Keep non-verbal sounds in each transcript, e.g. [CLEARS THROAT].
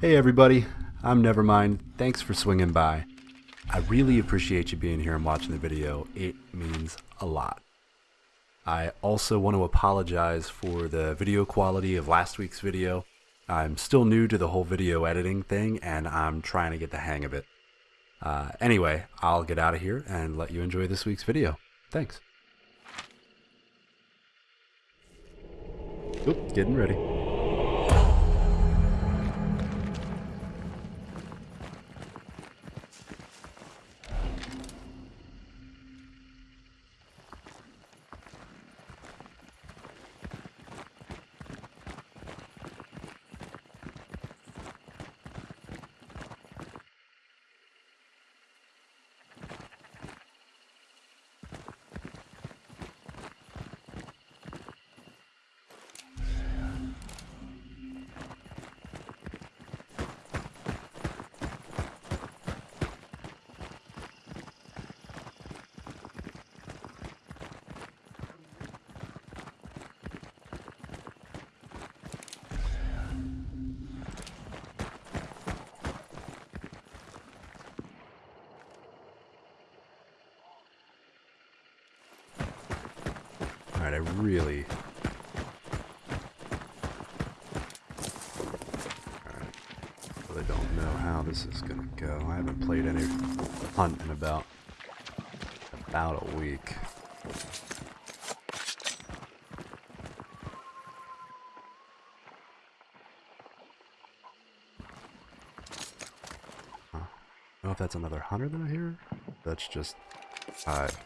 Hey everybody, I'm Nevermind. Thanks for swinging by. I really appreciate you being here and watching the video. It means a lot. I also want to apologize for the video quality of last week's video. I'm still new to the whole video editing thing and I'm trying to get the hang of it. Uh, anyway, I'll get out of here and let you enjoy this week's video. Thanks. Oop, getting ready. I really... Alright, really don't know how this is gonna go. I haven't played any hunt in about... about a week. Huh. I don't know if that's another hunter that I hear. That's just... hive.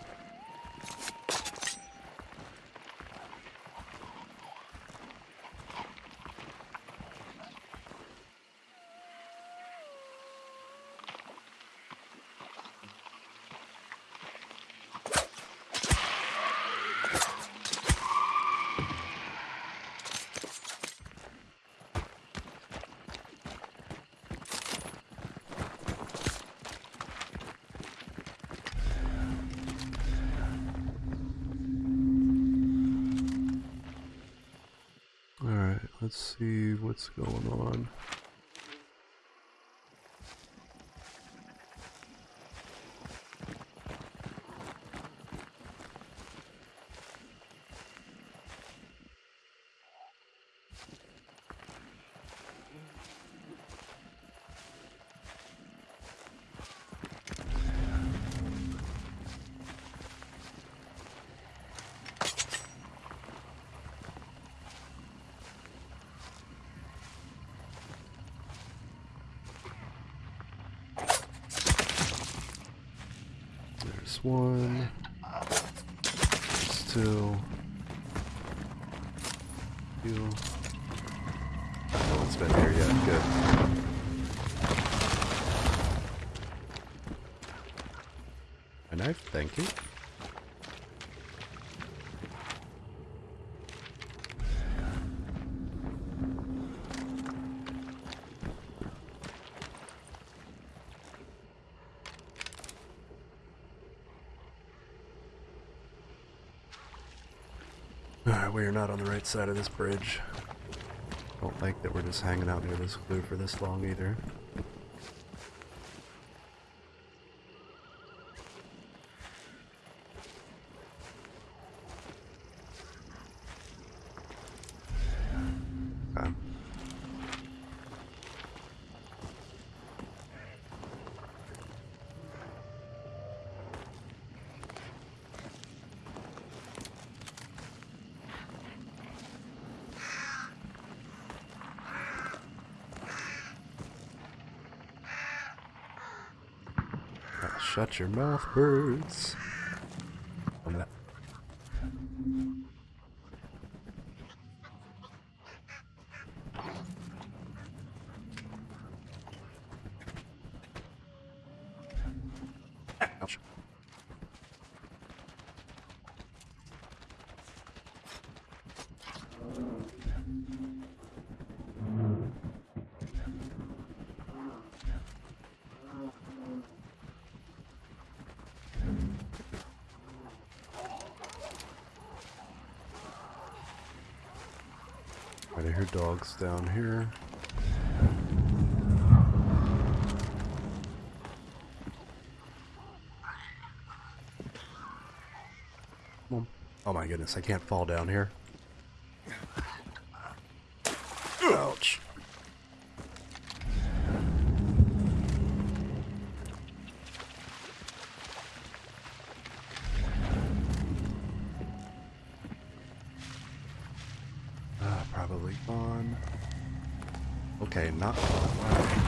Alright, let's see what's going on. There's one. Two. Two. No one's been here yet. Good. A knife, thank you. We are not on the right side of this bridge. Don't like that we're just hanging out near this clue for this long either. Okay. Ah, Shut your mouth, birds. I'm gonna- Ouch. Right, I hear dogs down here. Oh my goodness, I can't fall down here. Ouch. Ah, probably gone. Okay, not gone. Wow.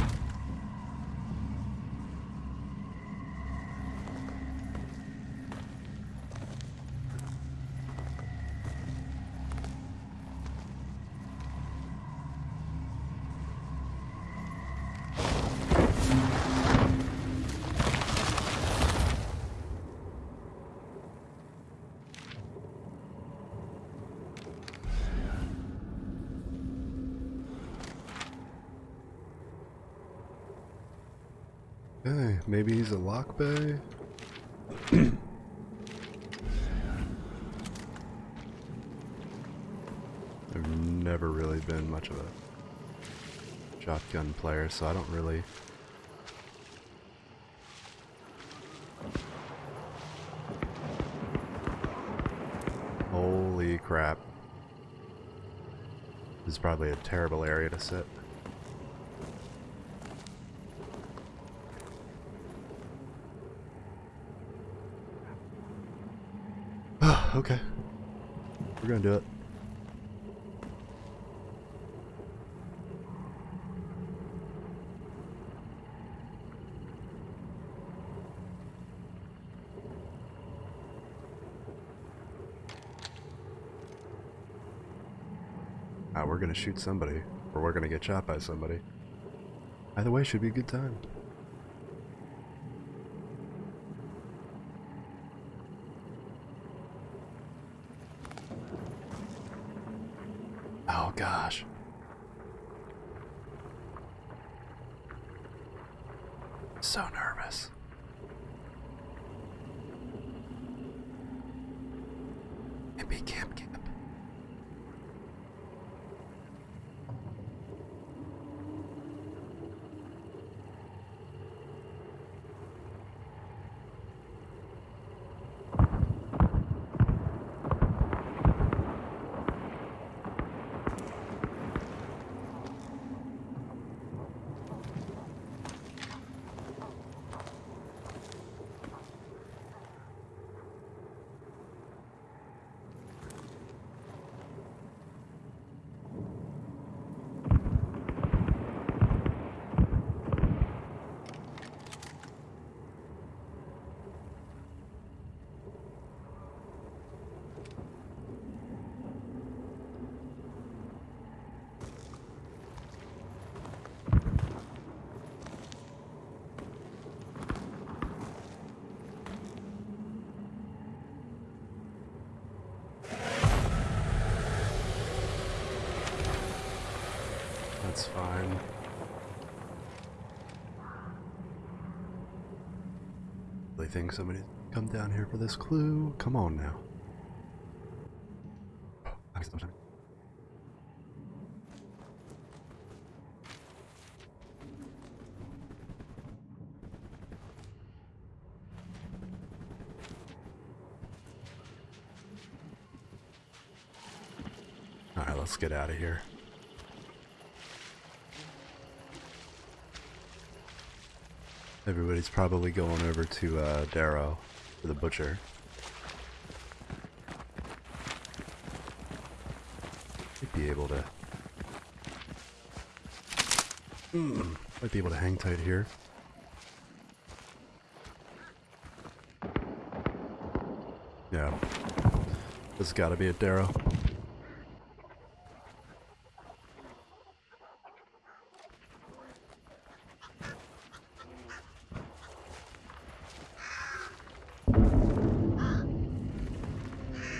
Okay, maybe he's a lock bay. [CLEARS THROAT] I've never really been much of a shotgun player, so I don't really Holy crap. This is probably a terrible area to sit. Okay. We're gonna do it. Ah, we're gonna shoot somebody, or we're gonna get shot by somebody. Either way, should be a good time. Oh gosh. So nervous. Camp camp. That's fine. Really think somebody come down here for this clue? Come on now. Alright, let's get out of here. Everybody's probably going over to uh, Darrow the butcher. Might be able to. Hmm, might be able to hang tight here. Yeah. This has got to be at Darrow.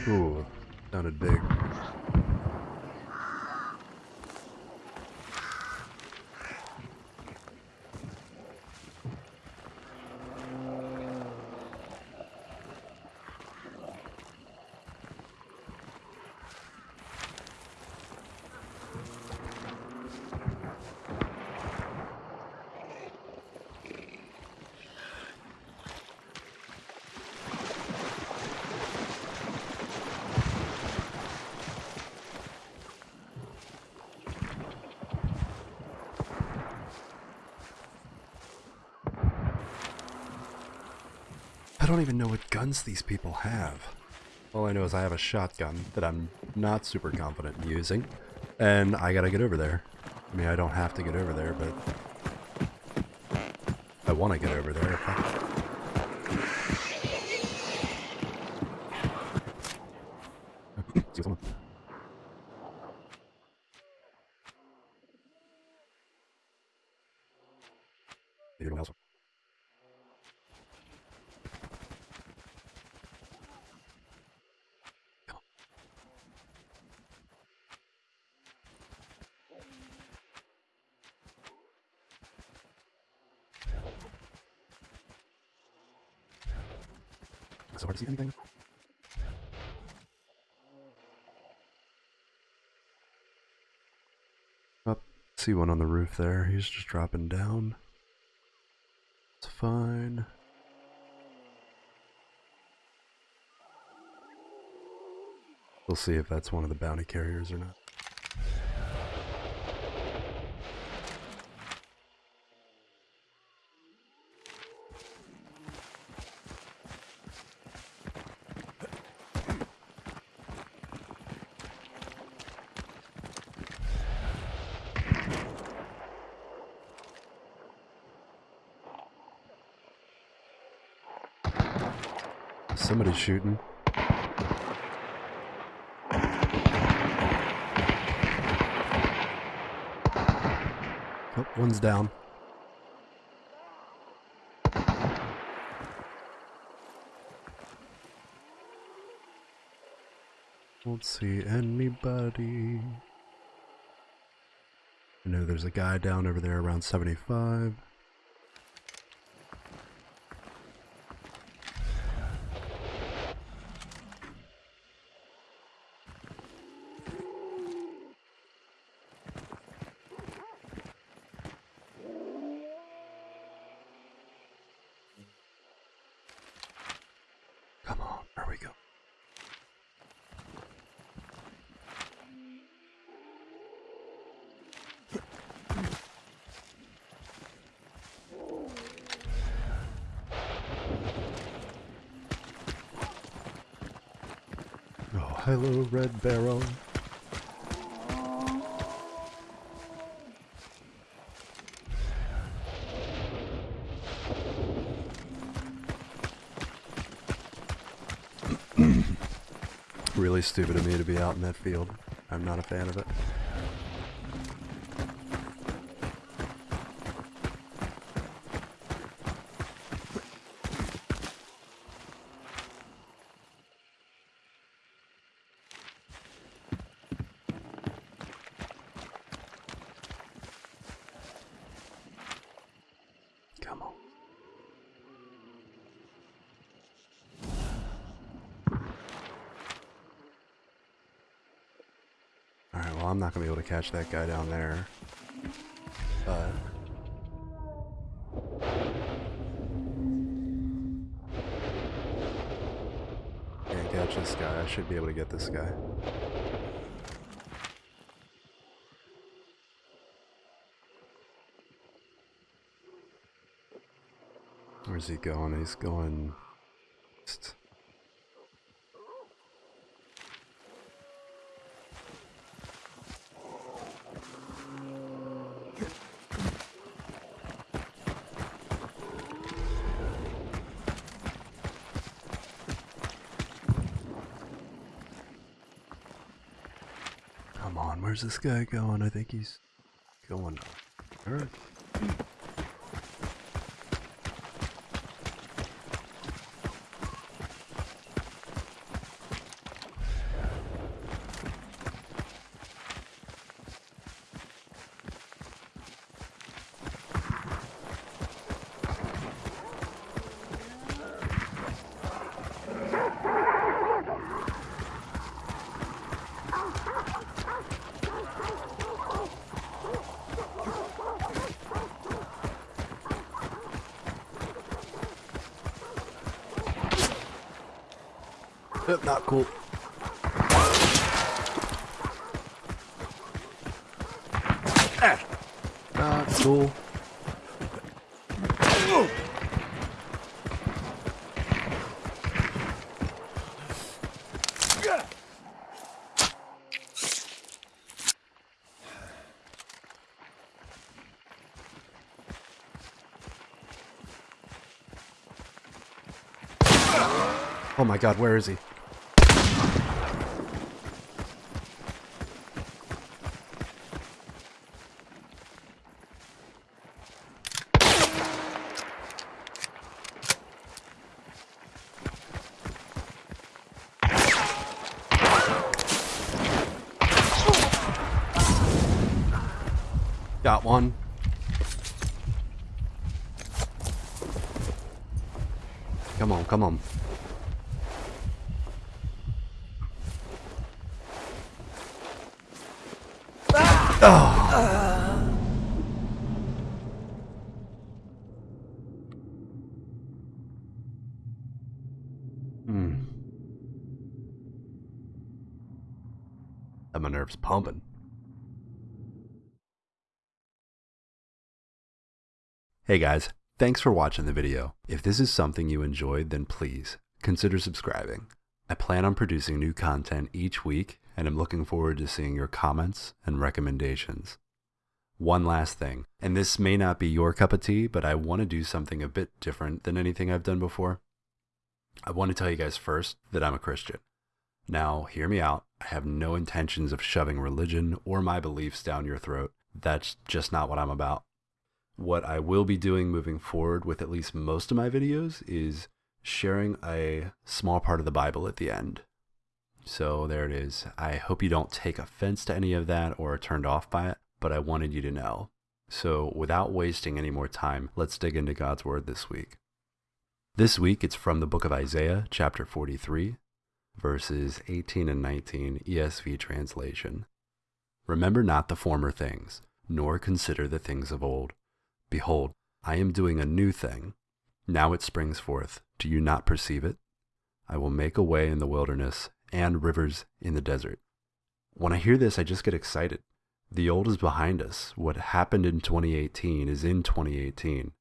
Ooh, sounded big. I don't even know what guns these people have. All I know is I have a shotgun that I'm not super confident in using, and I gotta get over there. I mean, I don't have to get over there, but I want to get over there. [LAUGHS] Else? Is it hard to see anything? Up, see one on the roof there. He's just dropping down. It's fine. We'll see if that's one of the bounty carriers or not. Shooting. Oh, one's down. Don't see anybody. I know there's a guy down over there around 75. Come on, there we go. Hello, Red Barrel. [CLEARS THROAT] really stupid of me to be out in that field. I'm not a fan of it. Come on. Alright, well I'm not gonna be able to catch that guy down there. But can't catch this guy. I should be able to get this guy. Where's he going? He's going. Come on, where's this guy going? I think he's going. Yep, Not cool. Ah. Not cool. Oh. Oh my god, where is he? Got one. Come on, come on. Oh. Hmm. And my nerves pumping. Hey guys, thanks for watching the video. If this is something you enjoyed, then please consider subscribing. I plan on producing new content each week and I'm looking forward to seeing your comments and recommendations. One last thing, and this may not be your cup of tea, but I want to do something a bit different than anything I've done before. I want to tell you guys first that I'm a Christian. Now, hear me out. I have no intentions of shoving religion or my beliefs down your throat. That's just not what I'm about. What I will be doing moving forward with at least most of my videos is sharing a small part of the Bible at the end. So there it is. I hope you don't take offense to any of that or are turned off by it, but I wanted you to know. So without wasting any more time, let's dig into God's Word this week. This week it's from the book of Isaiah, chapter 43, verses 18 and 19, ESV translation. Remember not the former things, nor consider the things of old. Behold, I am doing a new thing. Now it springs forth. Do you not perceive it? I will make a way in the wilderness and rivers in the desert. When I hear this, I just get excited. The old is behind us. What happened in 2018 is in 2018.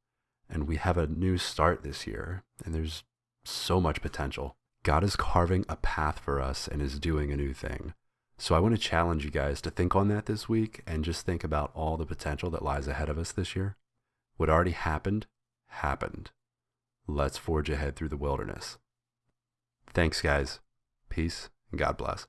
And we have a new start this year. And there's so much potential. God is carving a path for us and is doing a new thing. So I want to challenge you guys to think on that this week and just think about all the potential that lies ahead of us this year. What already happened, happened. Let's forge ahead through the wilderness. Thanks, guys. Peace and God bless.